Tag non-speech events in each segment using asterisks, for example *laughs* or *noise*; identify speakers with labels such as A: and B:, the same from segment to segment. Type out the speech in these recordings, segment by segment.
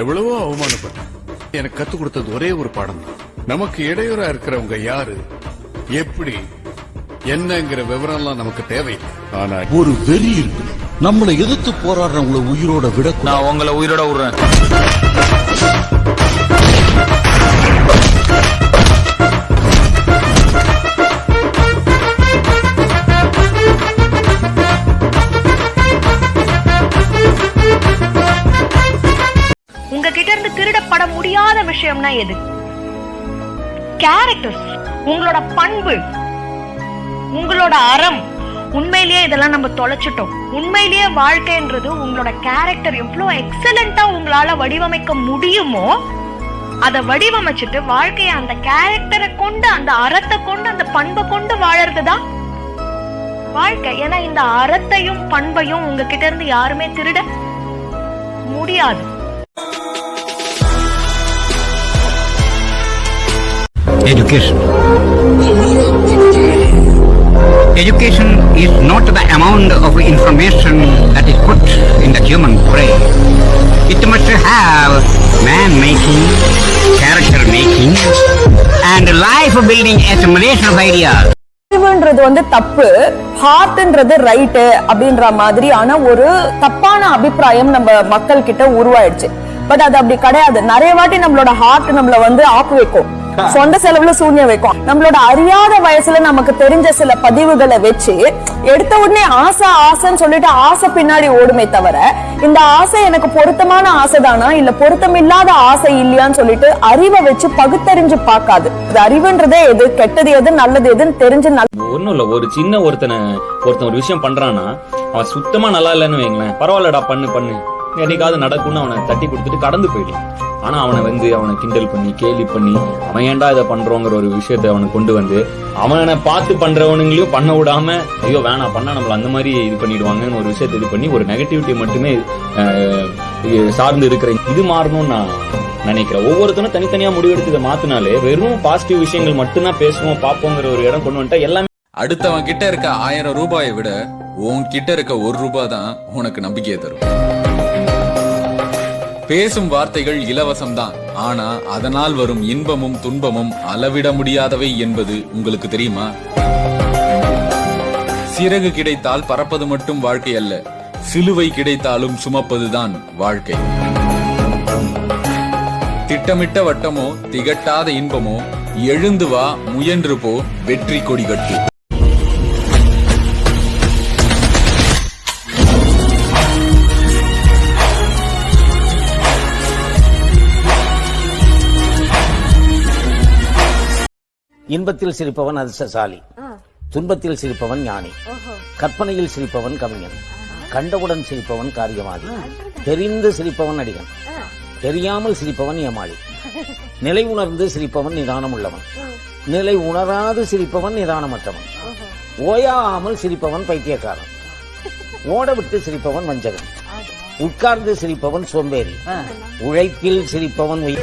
A: எவ்வளவோ அவமானப்பட்டேன். எனக்கு கத்துக் கொடுத்தது ஒரே ஒரு பாடம் தான். நமக்கு இடையூறா இருக்கிறவங்க யாரு? எப்படி? என்னங்கிற விவரம்லாம் நமக்கு தேவையில்லை. ஆனா
B: ஒரு வெறி இருக்கு. நம்மளை எதிர்த்து போராடுறவங்களை உயிரோட விட
C: நான் உங்களை உயிரோட விடுறேன்.
D: பட முடியாத விஷயம்னா எது? கேரக்டர்ஸ் உங்களோட பண்பு உங்களோட அறம். உண்மையிலேயே இதெல்லாம் நம்ம தொலைச்சிட்டோம். உண்மையிலேயே வாழ்க்கைன்றது உங்களோட கேரக்டர் எவ்வளவு எக்ஸலண்டா உங்களால வடிவமைக்க முடியுமோ அதை வடிவமைச்சிட்டு வாழ்க்கைய அந்த கேரக்டரை கொண்டு அந்த அறத்தை கொண்டு அந்த பண்பை கொண்டு வாழறது தான் வாழ்க்கை. ஏன்னா இந்த அறத்தையும் பண்பையும் உங்ககிட்ட இருந்து யாருமே திருட முடியாது.
E: Education. Education is not the amount of information that is put in the human brain. It must have man making, character making, and life building assimilation of ideas.
F: அறிவுன்றது வந்து தப்பு ஹார்ட்ன்றது ரைட்டு அப்படின்ற மாதிரியான ஒரு தப்பான அபிப்பிராயம் நம்ம மக்கள் கிட்ட உருவாயிடுச்சு பட் அது அப்படி கிடையாது நிறைய வாட்டி நம்மளோட ஹார்ட் நம்மள வந்து ஆக்கு வைக்கும் சொந்த செலவுல சூன்யம் வைக்கும். நம்மளோட அறியாத வயசுல நமக்கு தெரிஞ்ச சில பதிவுகளை வச்சு எடுத்த உடனே ஆசை ஆசைன்னு சொல்லிட்டு ஆசை பின்னாடி ஓடுமே தவிர இந்த ஆசை எனக்கு பொருத்தமான ஆசைதானா? இல்ல பொருத்தமில்லாத ஆசை இல்லையான்னு சொல்லிட்டு அறிவை வச்சு பகுத்தறிஞ்சு பார்க்காது. அறிவுன்றதே எது கெட்டது எது நல்லது எதுன்னு தெரிஞ்சு
G: ஒன்றும் இல்லை. ஒரு சின்ன ஒருத்தனை ஒருத்தன் ஒரு விஷயம் பண்றான்னா அவன் சுத்தமா நல்லா இல்லைன்னு வைங்களேன். பரவாயில்லடா பண்ணு பண்ணு. என்னைக்காவது நடக்கும்னு அவனை தட்டி கொடுத்துட்டு கடந்து போயிடலாம் ஆனா அவனை வந்து அவனை கிண்டல் பண்ணி கேலி பண்ணி அவன் ஏன்டா இதை பண்றோங்கிற ஒரு விஷயத்த அவனை கொண்டு வந்து அவனை பார்த்து பண்றவனுங்களையும் பண்ண விடாம ஐயோ வேணாம் பண்ணா நம்மள அந்த மாதிரி இது பண்ணிடுவாங்கன்னு ஒரு விஷயத்த இது பண்ணி ஒரு நெகட்டிவிட்டி மட்டுமே இது சார்ந்து இருக்கிற இது மாறணும்னு நான் நினைக்கிறேன். ஒவ்வொருத்தனும் தனித்தனியா முடிவெடுத்து இதை மாத்தினாலே வெறும் பாசிட்டிவ் விஷயங்கள் மட்டும்தான் பேசுவோம் பார்ப்போங்கிற ஒரு இடம் கொண்டு வந்துட்டா எல்லாமே
H: அடுத்தவன் கிட்ட இருக்க ஆயிரம் ரூபாயை விட உன் கிட்ட இருக்க ஒரு ரூபாய் தான் உனக்கு நம்பிக்கையை தரும். பேசும் வார்த்தைகள் இலவசம்தான். ஆனா அதனால் வரும் இன்பமும் துன்பமும் அளவிட முடியாதவை என்பது உங்களுக்கு தெரியுமா? சிறகு கிடைத்தால் பறப்பது மட்டும் வாழ்க்கை அல்ல. சிலுவை கிடைத்தாலும் சுமப்பதுதான் வாழ்க்கை. திட்டமிட்ட வட்டமோ திகட்டாத இன்பமோ எழுந்து வா முயன்று போ வெற்றி கொடி கட்டு.
I: இன்பத்தில் சிரிப்பவன் அதிர்ஷ்டசாலி. துன்பத்தில் சிரிப்பவன் ஞானி. கற்பனையில் சிரிப்பவன் கவிஞன். கண்டவுடன் சிரிப்பவன் காரியவாதி. தெரிந்து சிரிப்பவன் அடிகன் தெரியாமல் சிரிப்பவன் ஏமாளி. *laughs* நிலை உணர்ந்து சிரிப்பவன் நிதானம் உள்ளவன் நிலை உணராது சிரிப்பவன் நிதானமற்றவன். ஓயாமல் சிரிப்பவன் பைத்தியக்காரன். ஓட விட்டு சிரிப்பவன் வஞ்சகன். உட்கார்ந்து சிரிப்பவன் சோம்பேறி. உழைப்பில் சிரிப்பவன்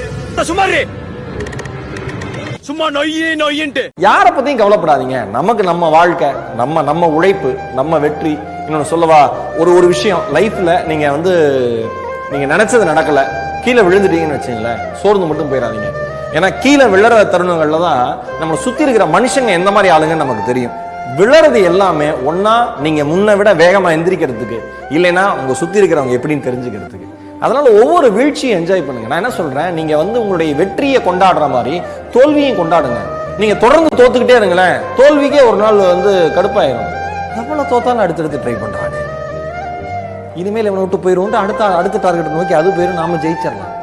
I: சும்மா நொய்யே நொய்யின்ட்டு.
J: யாரை பத்தியும் கவலைப்படாதீங்க. நமக்கு நம்ம வாழ்க்கை நம்ம நம்ம உழைப்பு நம்ம வெற்றி. இன்னொன்னு சொல்லவா ஒரு ஒரு விஷயம். லைஃப்ல நீங்க வந்து நீங்க நினைச்சது நடக்கல. கீழே விழுந்துட்டீங்கன்னு வச்சுங்களேன் சோர்ந்து மட்டும் போயிடாதீங்க. ஏன்னா கீழே விழற தருணங்கள்ல தான் நம்ம சுத்தி இருக்கிற மனுஷங்க எந்த மாதிரி ஆளுங்கன்னு நமக்கு தெரியும். விழறது எல்லாமே ஒன்னா நீங்க முன்ன விட வேகமா எந்திரிக்கிறதுக்கு இல்லைன்னா உங்க சுத்தி இருக்கிறவங்க எப்படின்னு தெரிஞ்சுக்கிறதுக்கு. அதனால ஒவ்வொரு வீழ்ச்சியும் என்ஜாய் பண்ணுங்க. நான் என்ன சொல்றேன்? நீங்க வந்து உங்களுடைய வெற்றியை கொண்டாடுற மாதிரி தோல்வியும் கொண்டாடுங்க. நீங்க தொடர்ந்து தோத்துக்கிட்டே இருங்களேன். தோல்விக்கே ஒரு நாள் வந்து கடுப்பாயிரும். எவ்வளவு தோத்தாலும் அடுத்தடுத்து ட்ரை பண்றாங்க இனிமேல் இவனை விட்டு போயிடுவோம் அடுத்த அடுத்த டார்கெட் நோக்கி அது போயிடும் நாம ஜெயிச்சிடலாம்.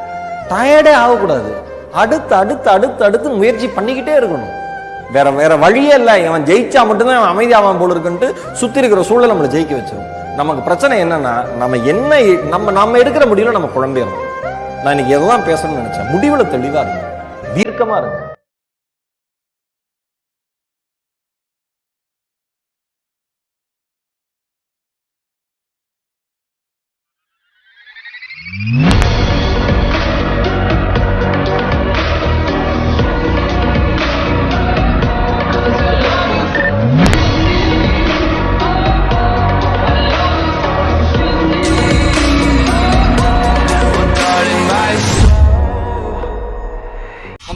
J: டயர்டே ஆகக்கூடாது. அடுத்து அடுத்து அடுத்து அடுத்து முயற்சி பண்ணிக்கிட்டே இருக்கணும். வேற வேற வழியே இல்லை. இவன் ஜெயிச்சா மட்டும்தான் அவன் அமைதியாவான் போல இருக்குன்ட்டு சுத்தி இருக்கிற சூழல் நம்மளை ஜெயிக்க வச்சிருவோம் நமக்கு பிரச்சனை என்னன்னா நம்ம என்ன நம்ம நம்ம எடுக்கிற முடிவில் நம்ம குழம்பிடணும் நான் இன்னைக்கு எதுதான் பேசணும்னு நினைச்சேன் முடிவில் தெளிவாக இருங்க தீர்க்கமாக இருங்க